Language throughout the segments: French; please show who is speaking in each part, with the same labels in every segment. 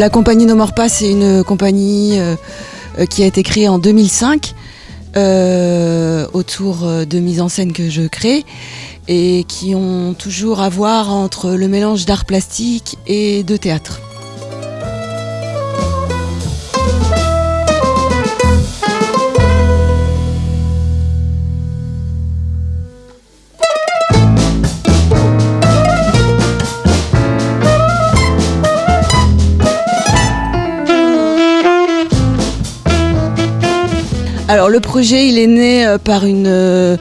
Speaker 1: La compagnie No More c'est une compagnie euh, euh, qui a été créée en 2005 euh, autour de mises en scène que je crée et qui ont toujours à voir entre le mélange d'art plastique et de théâtre. Le projet, est né euh, par une euh,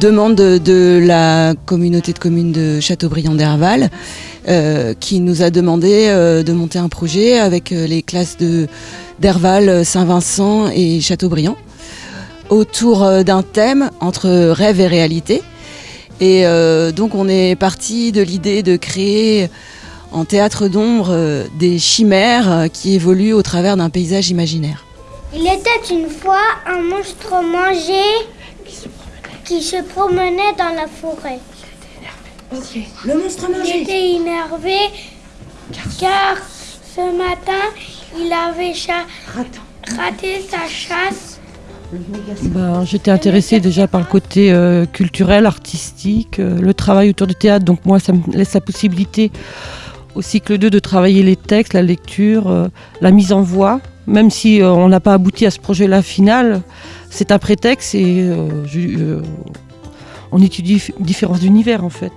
Speaker 1: demande de, la communauté de communes de Châteaubriand d'Herval, euh, qui nous a demandé de monter un projet avec les classes de d'Herval, Saint-Vincent et Châteaubriand, autour d'un thème entre rêve et réalité. Et donc on est parti de l'idée de créer en théâtre d'ombre des chimères qui évoluent au travers d'un paysage imaginaire.
Speaker 2: Il était une fois un monstre mangé qui se promenait dans la forêt.
Speaker 1: Le monstre
Speaker 2: Il était énervé car ce matin, il avait cha- raté sa chasse.
Speaker 3: Ben, J'étais intéressée déjà par le côté euh, culturel, artistique, euh, le travail autour du théâtre. Donc moi, ça me laisse la possibilité au cycle 2 de travailler les textes, la lecture, euh, la mise en voix. Même si euh, on n'a pas abouti à ce projet-là final, c'est un prétexte et euh, euh, on étudie différents univers en fait.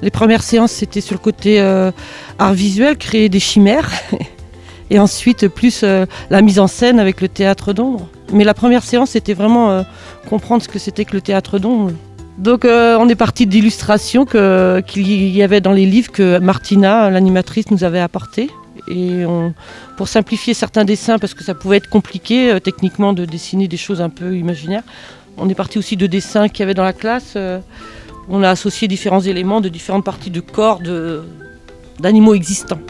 Speaker 3: Les premières séances, c'était sur le côté art visuel, créer des chimères. Et ensuite, plus la mise en scène avec le théâtre d'ombre. Mais la première séance, c'était vraiment comprendre ce que c'était que le théâtre d'ombre. Donc on est parti d'illustrations qu'il y avait dans les livres que Martina, l'animatrice, nous avait apporté. Et pour simplifier certains dessins, parce que ça pouvait être compliqué euh, techniquement de dessiner des choses un peu imaginaires, on est parti aussi de dessins qu'il y avait dans la classe. euh, on a associé différents éléments de différentes parties de corps d'animaux existants.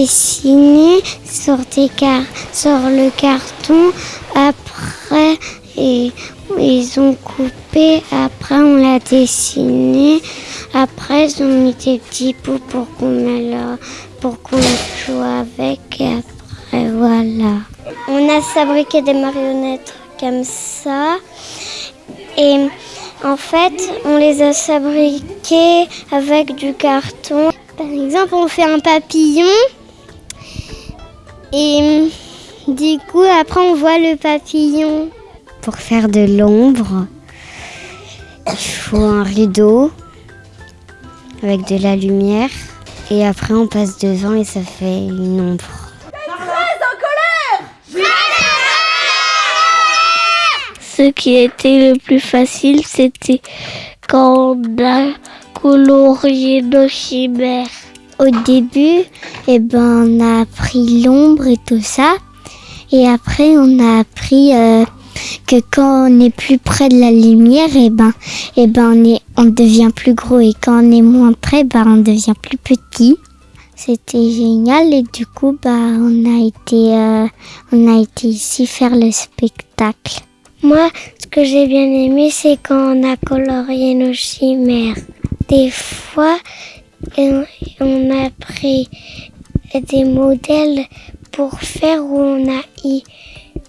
Speaker 2: Dessiné sur, des car- sur le carton. Après, et, ils ont coupé. Après, on l'a dessiné. Après, ils ont mis des petits bouts pour qu'on pour qu'on joue avec. Et après, voilà. On a fabriqué des marionnettes comme ça. Et en fait, on les a fabriquées avec du carton. Par exemple, on fait un papillon et du coup, après, on voit le papillon. Pour faire de l'ombre, il faut un rideau avec de la lumière et après, on passe devant et ça fait une ombre. Ce qui était le plus facile, c'était quand on a colorié nos. Au début, eh ben, on a appris l'ombre et tout ça. Et après, on a appris euh, que quand on est plus près de la lumière, eh ben, eh ben, on, est, on devient plus gros. Et quand on est moins près, ben, on devient plus petit. C'était génial et du coup, bah, on a été, euh, on a été ici faire le spectacle. Moi, ce que j'ai bien aimé, c'est quand on a colorié nos chimères. Des fois, on a pris des modèles pour faire où on a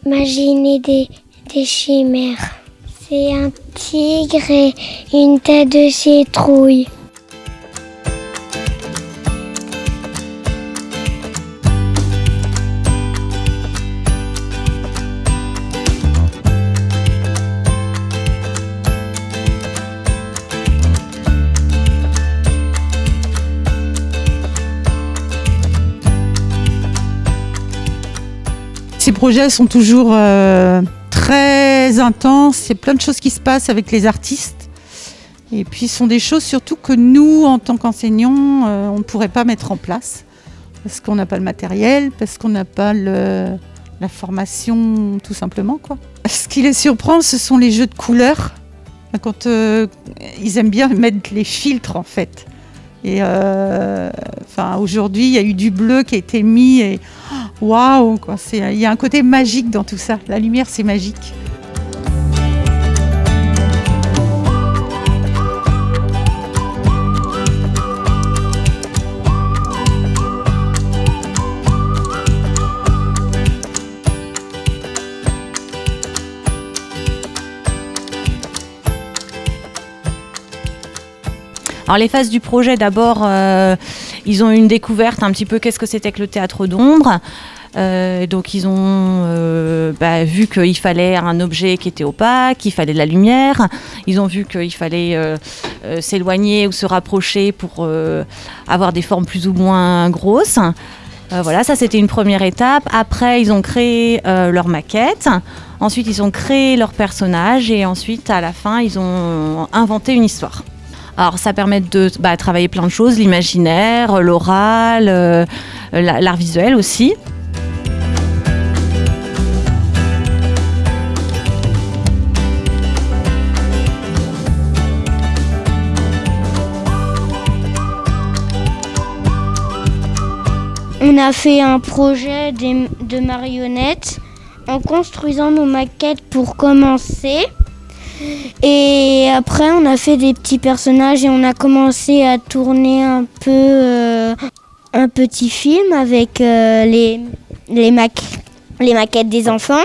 Speaker 2: imaginé des, des chimères. C'est un tigre et une tête de citrouille.
Speaker 4: Projets sont toujours euh, très intenses. Il y a plein de choses qui se passent avec les artistes. Et puis, ce sont des choses surtout que nous, en tant qu'enseignants, euh, on ne pourrait pas mettre en place. Parce qu'on n'a pas le matériel, parce qu'on n'a pas la formation, tout simplement. Ce qui les surprend, ce sont les jeux de couleurs. Quand euh, ils aiment bien mettre les filtres en fait. Et enfin, aujourd'hui, il y a eu du bleu qui a été mis et waouh, il y a un côté magique dans tout ça. La lumière, c'est magique.
Speaker 5: Alors les phases du projet, d'abord, euh, ils ont eu une découverte un petit peu qu'est-ce que c'était que le théâtre d'ombre. Euh, donc ils ont euh, bah, vu qu'il fallait un objet qui était opaque, qu'il fallait de la lumière. Ils ont vu qu'il fallait euh, s'éloigner ou se rapprocher pour avoir des formes plus ou moins grosses. Voilà, ça c'était une première étape. Après, ils ont créé leur maquette. Ensuite, ils ont créé leur personnage et ensuite, à la fin, ils ont inventé une histoire. Alors, ça permet de bah, travailler plein de choses, l'imaginaire, l'oral, euh, la- l'art visuel aussi.
Speaker 2: On a fait un projet de marionnettes en construisant nos maquettes pour commencer. Et après, on a fait des petits personnages et on a commencé à tourner un peu euh, un petit film avec euh, les, les, les maquettes des enfants.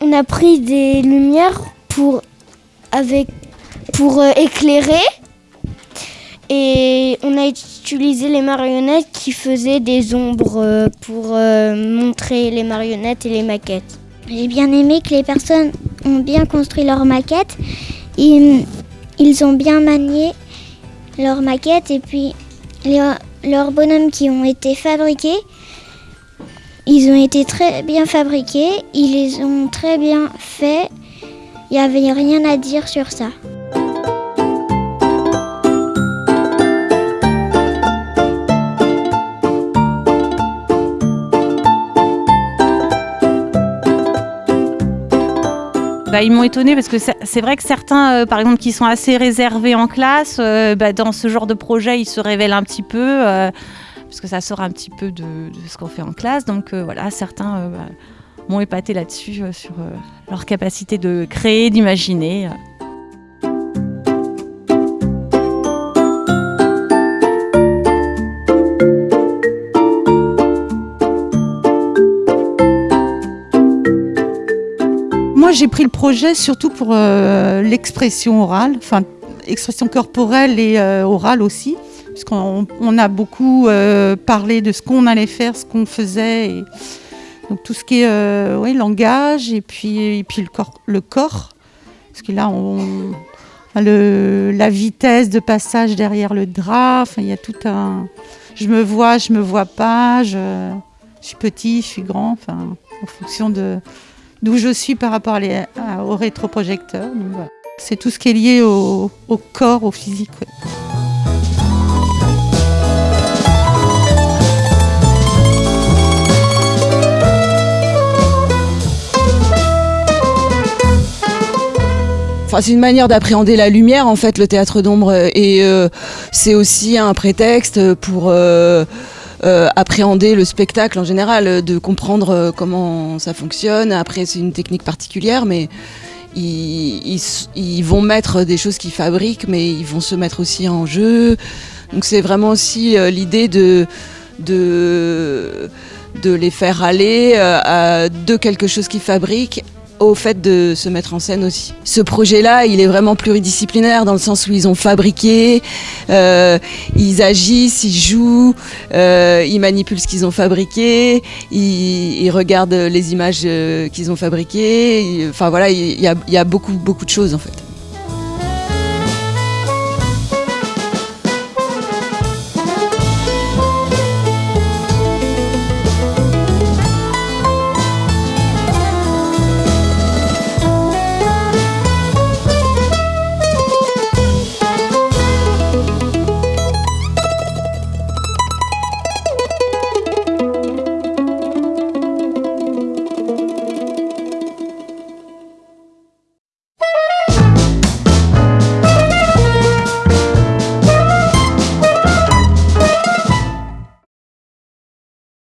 Speaker 2: On a pris des lumières pour, avec, pour euh, éclairer. Et on a utilisé les marionnettes qui faisaient des ombres pour montrer les marionnettes et les maquettes.
Speaker 6: J'ai bien aimé que les personnes ont bien construit leur maquette. Ils, ont bien manié leur maquette et puis leurs bonhommes qui ont été fabriqués, ils ont été très bien fabriqués. Ils les ont très bien faits. Il n'y avait rien à dire sur ça.
Speaker 5: Bah, ils m'ont étonné parce que c'est vrai que certains, euh, par exemple, qui sont assez réservés en classe, euh, bah, dans ce genre de projet, ils se révèlent un petit peu, euh, parce que ça sort un petit peu de, ce qu'on fait en classe. Donc voilà, certains bah, m'ont épaté là-dessus, sur leur capacité de créer, d'imaginer.
Speaker 4: J'ai pris le projet surtout pour euh, l'expression orale, enfin, expression corporelle et euh, orale aussi, puisqu'on on a beaucoup euh, parlé de ce qu'on allait faire, ce qu'on faisait, donc tout ce qui est ouais, langage et puis, et puis le, corps, le corps, parce que là, on, le, la vitesse de passage derrière le drap, il y a tout un... Je me vois, je me vois pas, je, je suis petit, je suis grand, enfin, en fonction de d'où je suis par rapport au rétroprojecteur. C'est tout ce qui est lié au, corps, au physique.
Speaker 1: Enfin, c'est une manière d'appréhender la lumière, en fait, le théâtre d'ombre. Et euh, c'est aussi un prétexte pour euh, euh, appréhender le spectacle en général, euh, de comprendre euh, comment ça fonctionne. Après, c'est une technique particulière, mais ils, vont mettre des choses qu'ils fabriquent, mais ils vont se mettre aussi en jeu. Donc, c'est vraiment aussi l'idée de. les faire aller de quelque chose qu'ils fabriquent au fait de se mettre en scène aussi. Ce projet-là, il est vraiment pluridisciplinaire dans le sens où ils ont fabriqué, euh, ils agissent, ils jouent, euh, ils manipulent ce qu'ils ont fabriqué, ils, regardent les images euh, qu'ils ont fabriquées. Enfin voilà, il y a, il y a beaucoup beaucoup de choses en fait.